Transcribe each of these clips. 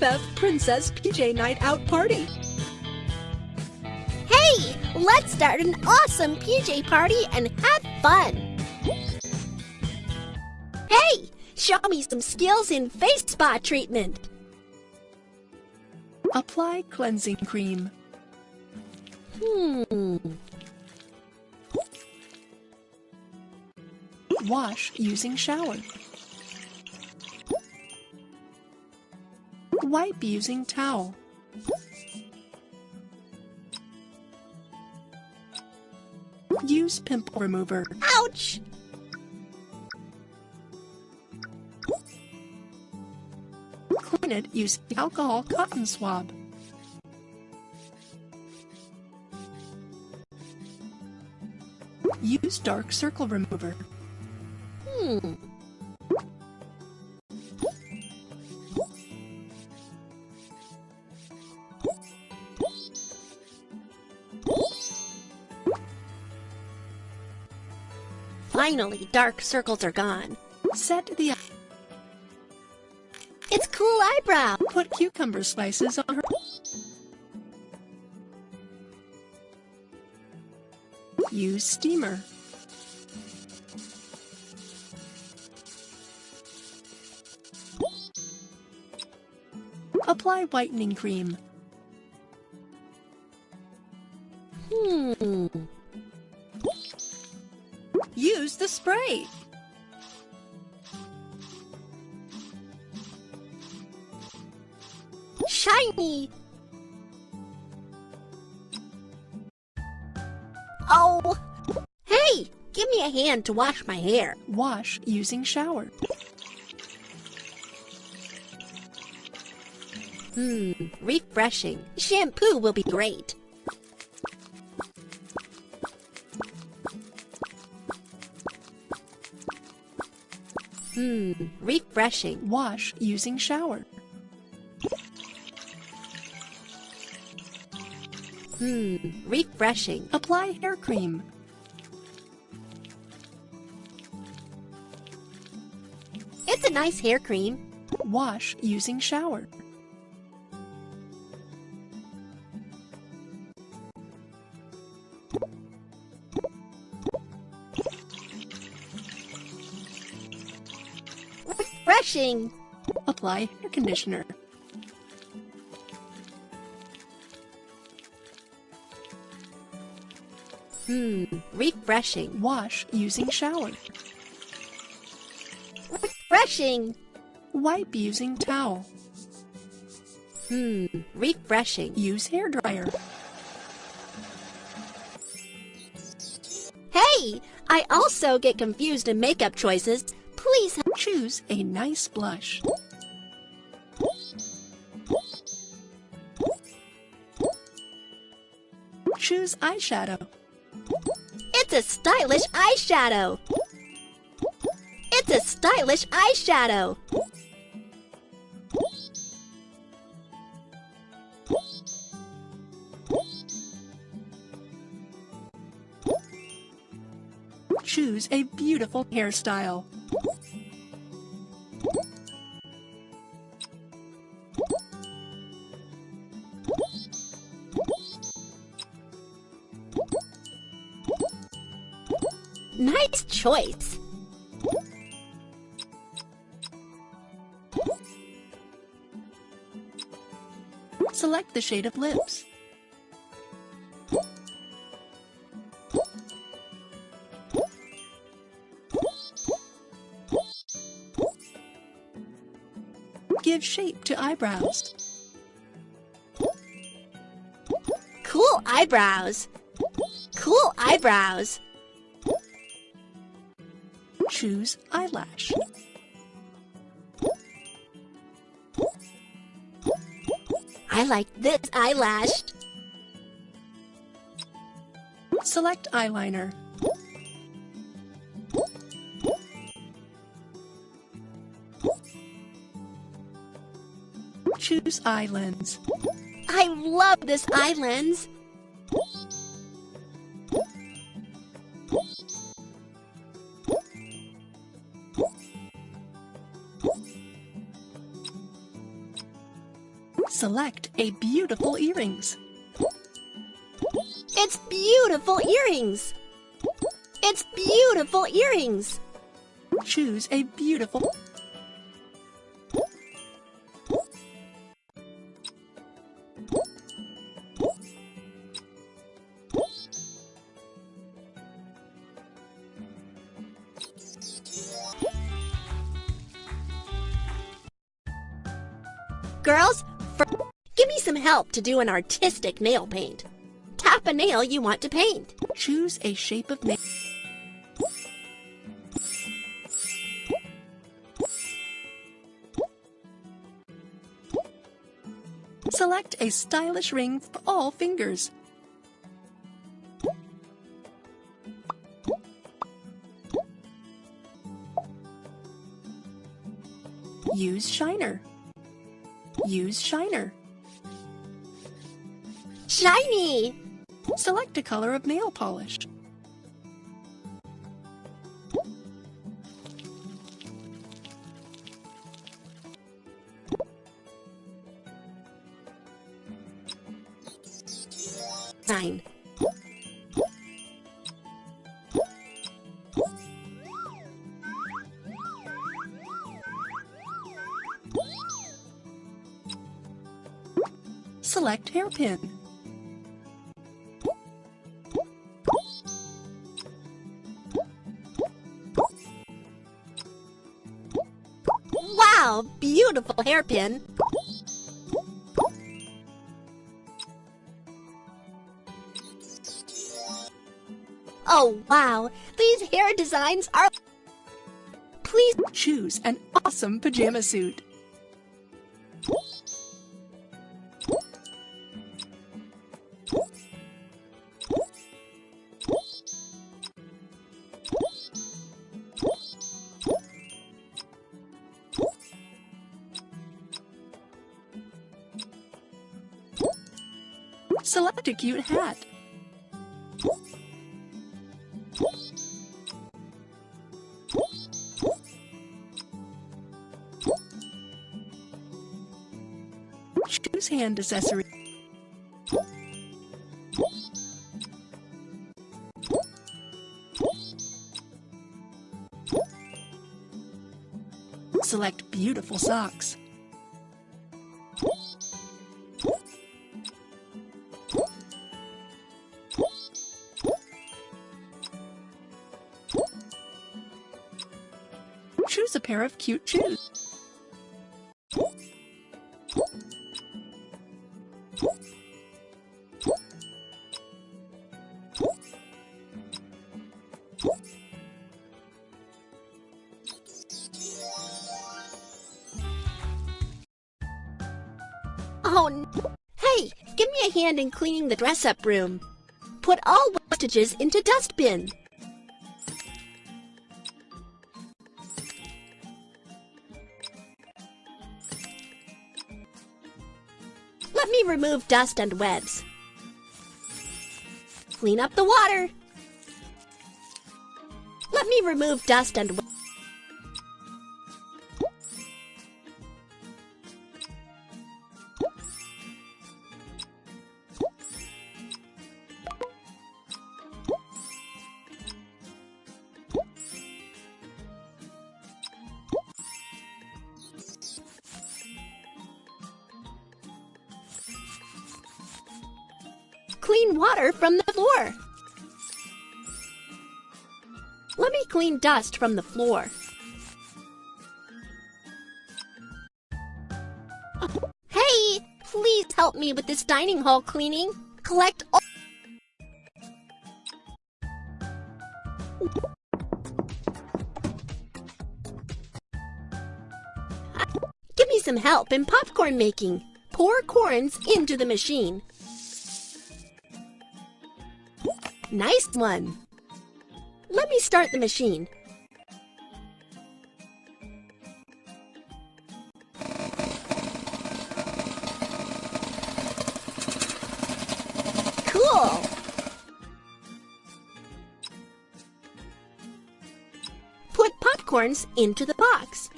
BFF Princess PJ Night Out Party. Hey, let's start an awesome PJ party and have fun. Hey, show me some skills in face spa treatment. Apply cleansing cream. Hmm. Wash using shower. Wipe using towel. Use pimple remover. Ouch! Clean it using alcohol cotton swab. Use dark circle remover. Hmm. Finally, dark circles are gone. Set the It's cool eyebrow. put cucumber slices on her. Use steamer. Apply whitening cream. Hmm. Use the spray. Shiny. Oh. Hey, give me a hand to wash my hair. Wash using shower. Hmm, refreshing. Shampoo will be great. Hmm, refreshing. Wash using shower. Hmm, refreshing. Apply hair cream. It's a nice hair cream. Wash using shower. Refreshing. Apply hair conditioner. Hmm, refreshing. Wash using shower. Refreshing. Wipe using towel. Hmm, refreshing. Use hair dryer. Hey, I also get confused in makeup choices. Please help. Choose a nice blush. Choose eyeshadow. It's a stylish eyeshadow. It's a stylish eyeshadow. Choose a beautiful hairstyle. Nice choice. Select the shade of lips. Give shape to eyebrows. Cool eyebrows. Cool eyebrows. Choose eyelash. I like this eyelash. Select eyeliner. Choose eye lens. I love this eye lens. Select a beautiful earrings. It's beautiful earrings. It's beautiful earrings. Choose a beautiful Girls, for, give me some help to do an artistic nail paint. Tap a nail you want to paint. Choose a shape of nail. Select a stylish ring for all fingers. Use shiner. Use shiner. Shiny! Select a color of nail polish. Nine. Select hairpin. Beautiful hairpin. Oh, wow, these hair designs are... Please Choose an awesome pajama suit. Select a cute hat. Choose hand accessory. Select beautiful socks. Pair of cute shoes. Oh, hey, give me a hand in cleaning the dress-up room. Put all wastages into dustbin. Let me remove dust and webs. Clean up the water. Let me remove dust and water from the floor. Let me clean dust from the floor. Hey, please help me with this dining hall cleaning. Collect all Give me some help in popcorn making. Pour corns into the machine. Nice one. Let me start the machine. Cool. Put popcorns into the box.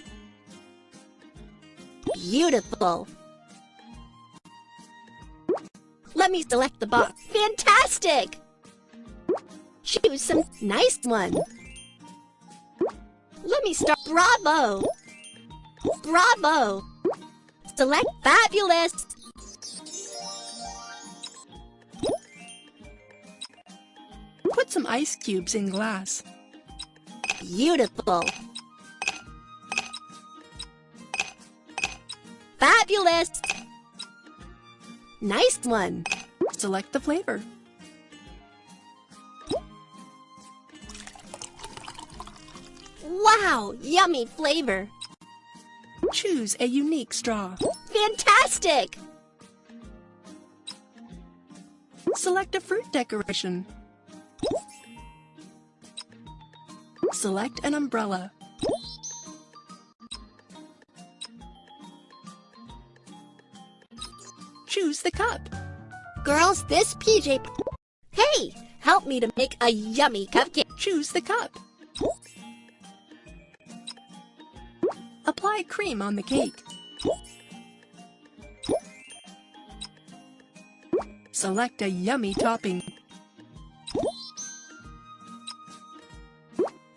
Beautiful. Let me select the box. Fantastic! Choose some nice one. Let me start. Bravo! Bravo! Select fabulous! Put some ice cubes in glass. Beautiful! Fabulous! Nice one! Select the flavor. Wow! Yummy flavor! Choose a unique straw. Fantastic! Select a fruit decoration. Select an umbrella. Choose the cup. Girls, this PJ... Hey! Help me to make a yummy cupcake. Choose the cup. Apply cream on the cake. Select a yummy topping.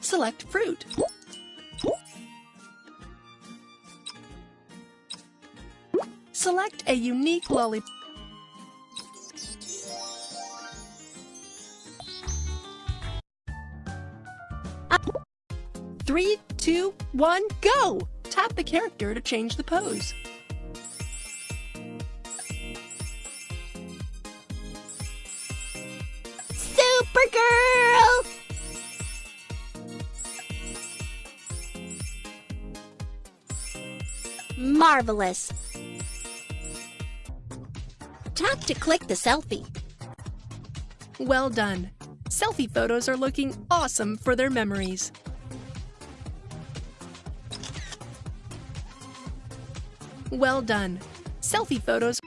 Select fruit. Select a unique lollipop. Three, two, one, go! Tap the character to change the pose. Supergirl! Marvelous! Tap to click the selfie. Well done. Selfie photos are looking awesome for their memories. Well done. Selfie photos